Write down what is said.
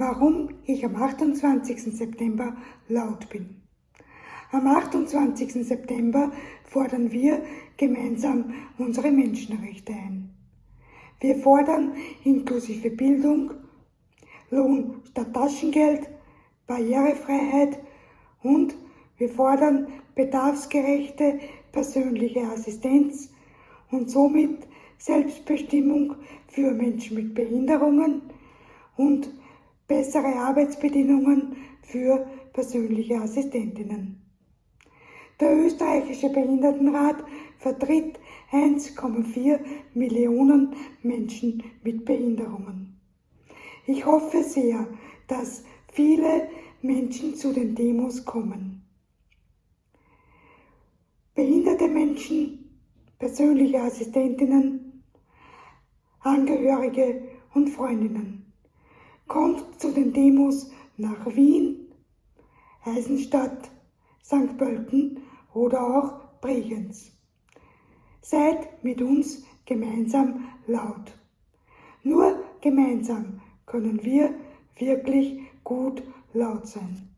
warum ich am 28. September laut bin. Am 28. September fordern wir gemeinsam unsere Menschenrechte ein. Wir fordern inklusive Bildung, Lohn statt Taschengeld, Barrierefreiheit und wir fordern bedarfsgerechte persönliche Assistenz und somit Selbstbestimmung für Menschen mit Behinderungen und bessere Arbeitsbedingungen für persönliche Assistentinnen. Der österreichische Behindertenrat vertritt 1,4 Millionen Menschen mit Behinderungen. Ich hoffe sehr, dass viele Menschen zu den Demos kommen. Behinderte Menschen, persönliche Assistentinnen, Angehörige und Freundinnen, kommt zu den Demos nach Wien, Eisenstadt, St. Pölten oder auch Bregenz. Seid mit uns gemeinsam laut. Nur gemeinsam können wir wirklich gut laut sein.